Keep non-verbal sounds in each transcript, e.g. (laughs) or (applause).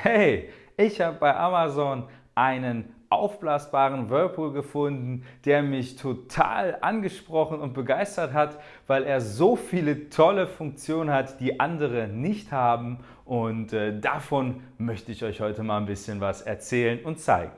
Hey, ich habe bei Amazon einen aufblasbaren Whirlpool gefunden, der mich total angesprochen und begeistert hat, weil er so viele tolle Funktionen hat, die andere nicht haben und äh, davon möchte ich euch heute mal ein bisschen was erzählen und zeigen.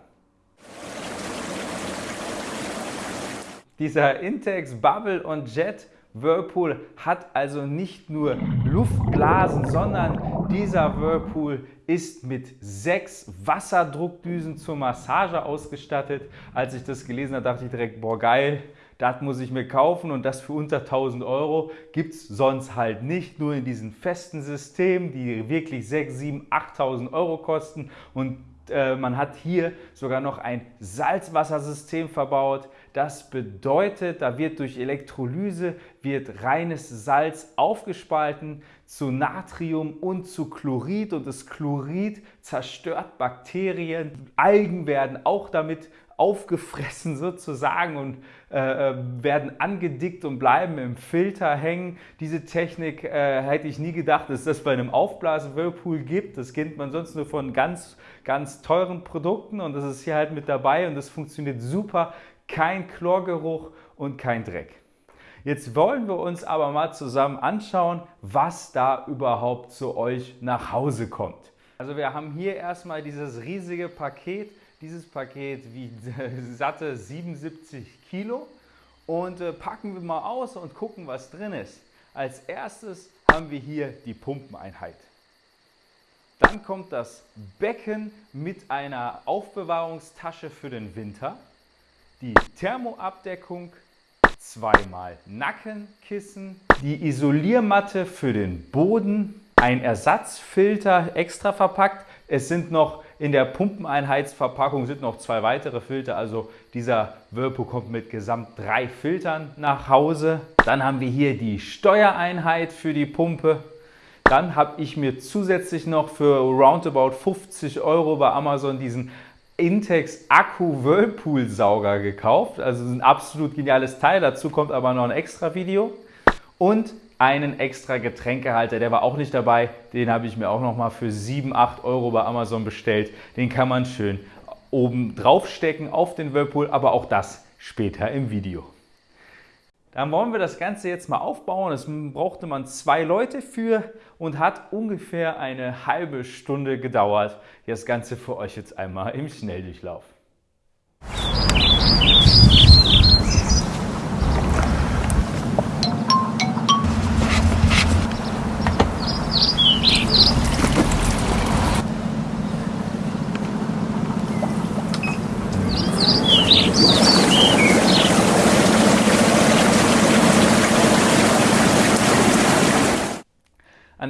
Dieser Intex Bubble und Jet Whirlpool hat also nicht nur Luftblasen, sondern dieser Whirlpool ist mit sechs Wasserdruckdüsen zur Massage ausgestattet. Als ich das gelesen habe, dachte ich direkt, boah geil, das muss ich mir kaufen und das für unter 1000 Euro gibt es sonst halt nicht, nur in diesen festen Systemen, die wirklich 6, 7, 8000 Euro kosten und äh, man hat hier sogar noch ein Salzwassersystem verbaut. Das bedeutet, da wird durch Elektrolyse wird reines Salz aufgespalten zu Natrium und zu Chlorid und das Chlorid zerstört Bakterien. Algen werden auch damit aufgefressen sozusagen und äh, äh, werden angedickt und bleiben im Filter hängen. Diese Technik äh, hätte ich nie gedacht, dass das bei einem Aufblas-Whirlpool gibt. Das kennt man sonst nur von ganz, ganz teuren Produkten und das ist hier halt mit dabei und das funktioniert super. Kein Chlorgeruch und kein Dreck. Jetzt wollen wir uns aber mal zusammen anschauen, was da überhaupt zu euch nach Hause kommt. Also wir haben hier erstmal dieses riesige Paket dieses Paket wiegt (laughs) satte 77 Kilo und äh, packen wir mal aus und gucken, was drin ist. Als erstes haben wir hier die Pumpeneinheit. Dann kommt das Becken mit einer Aufbewahrungstasche für den Winter, die Thermoabdeckung, zweimal Nackenkissen, die Isoliermatte für den Boden, ein Ersatzfilter extra verpackt. Es sind noch in der Pumpeneinheitsverpackung sind noch zwei weitere Filter, also dieser Whirlpool kommt mit gesamt drei Filtern nach Hause. Dann haben wir hier die Steuereinheit für die Pumpe. Dann habe ich mir zusätzlich noch für roundabout 50 Euro bei Amazon diesen Intex Akku Whirlpool Sauger gekauft. Also ein absolut geniales Teil. Dazu kommt aber noch ein extra Video. Und einen extra Getränkehalter, der war auch nicht dabei. Den habe ich mir auch noch mal für 7, 8 Euro bei Amazon bestellt. Den kann man schön oben drauf stecken auf den Whirlpool, aber auch das später im Video. Dann wollen wir das Ganze jetzt mal aufbauen. Das brauchte man zwei Leute für und hat ungefähr eine halbe Stunde gedauert. Das Ganze für euch jetzt einmal im Schnelldurchlauf.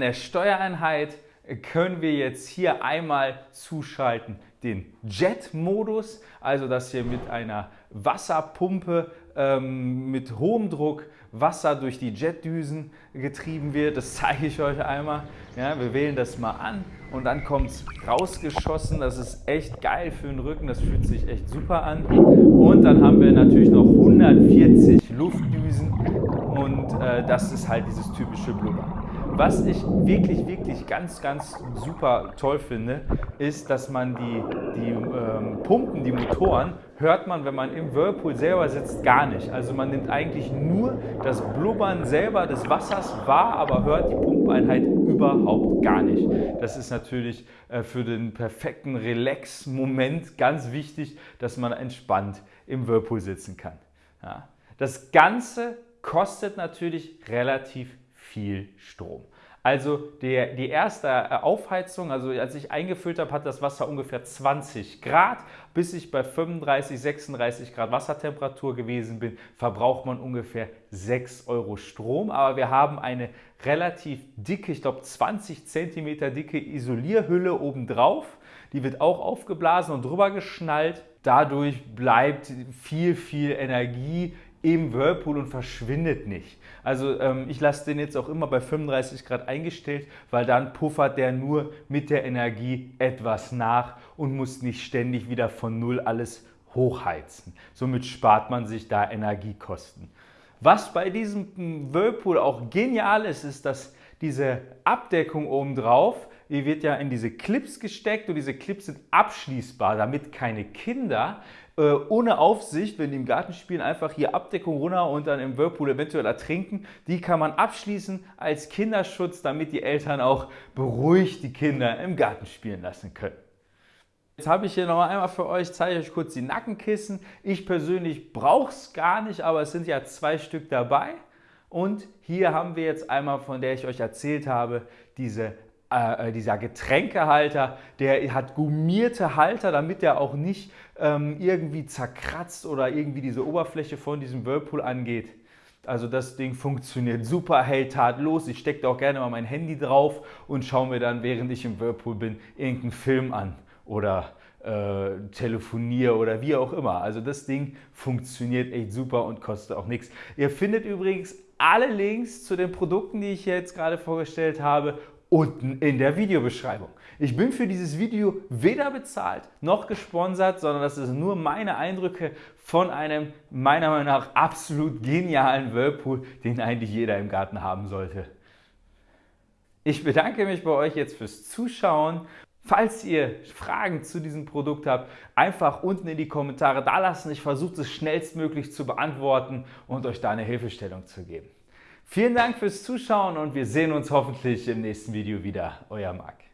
An der Steuereinheit können wir jetzt hier einmal zuschalten den Jet-Modus, also dass hier mit einer Wasserpumpe ähm, mit hohem Druck Wasser durch die Jetdüsen getrieben wird. Das zeige ich euch einmal. Ja, wir wählen das mal an und dann kommt es rausgeschossen. Das ist echt geil für den Rücken, das fühlt sich echt super an. Und dann haben wir natürlich noch 140 Luftdüsen und äh, das ist halt dieses typische Blubbern. Was ich wirklich, wirklich ganz, ganz super toll finde, ist, dass man die, die ähm, Pumpen, die Motoren, hört man, wenn man im Whirlpool selber sitzt, gar nicht. Also man nimmt eigentlich nur das Blubbern selber des Wassers wahr, aber hört die Pumpeinheit überhaupt gar nicht. Das ist natürlich äh, für den perfekten Relax-Moment ganz wichtig, dass man entspannt im Whirlpool sitzen kann. Ja. Das Ganze kostet natürlich relativ viel Strom. Also der, die erste Aufheizung, also als ich eingefüllt habe, hat das Wasser ungefähr 20 Grad. Bis ich bei 35, 36 Grad Wassertemperatur gewesen bin, verbraucht man ungefähr 6 Euro Strom. Aber wir haben eine relativ dicke, ich glaube 20 cm dicke Isolierhülle obendrauf. Die wird auch aufgeblasen und drüber geschnallt. Dadurch bleibt viel, viel Energie im Whirlpool und verschwindet nicht. Also ähm, ich lasse den jetzt auch immer bei 35 Grad eingestellt, weil dann puffert der nur mit der Energie etwas nach und muss nicht ständig wieder von Null alles hochheizen. Somit spart man sich da Energiekosten. Was bei diesem Whirlpool auch genial ist, ist, dass diese Abdeckung obendrauf die wird ja in diese Clips gesteckt und diese Clips sind abschließbar, damit keine Kinder äh, ohne Aufsicht, wenn die im Garten spielen, einfach hier Abdeckung runter und dann im Whirlpool eventuell ertrinken. Die kann man abschließen als Kinderschutz, damit die Eltern auch beruhigt die Kinder im Garten spielen lassen können. Jetzt habe ich hier noch einmal für euch, zeige ich euch kurz die Nackenkissen. Ich persönlich brauche es gar nicht, aber es sind ja zwei Stück dabei. Und hier haben wir jetzt einmal, von der ich euch erzählt habe, diese äh, äh, dieser Getränkehalter, der hat gummierte Halter, damit der auch nicht ähm, irgendwie zerkratzt oder irgendwie diese Oberfläche von diesem Whirlpool angeht. Also das Ding funktioniert super, hält tadellos. Ich stecke auch gerne mal mein Handy drauf und schaue mir dann, während ich im Whirlpool bin, irgendeinen Film an oder äh, telefoniere oder wie auch immer. Also das Ding funktioniert echt super und kostet auch nichts. Ihr findet übrigens alle Links zu den Produkten, die ich jetzt gerade vorgestellt habe, unten in der Videobeschreibung. Ich bin für dieses Video weder bezahlt noch gesponsert, sondern das ist nur meine Eindrücke von einem meiner Meinung nach absolut genialen Whirlpool, den eigentlich jeder im Garten haben sollte. Ich bedanke mich bei euch jetzt fürs Zuschauen. Falls ihr Fragen zu diesem Produkt habt, einfach unten in die Kommentare da lassen. Ich versuche es schnellstmöglich zu beantworten und euch da eine Hilfestellung zu geben. Vielen Dank fürs Zuschauen und wir sehen uns hoffentlich im nächsten Video wieder. Euer Marc.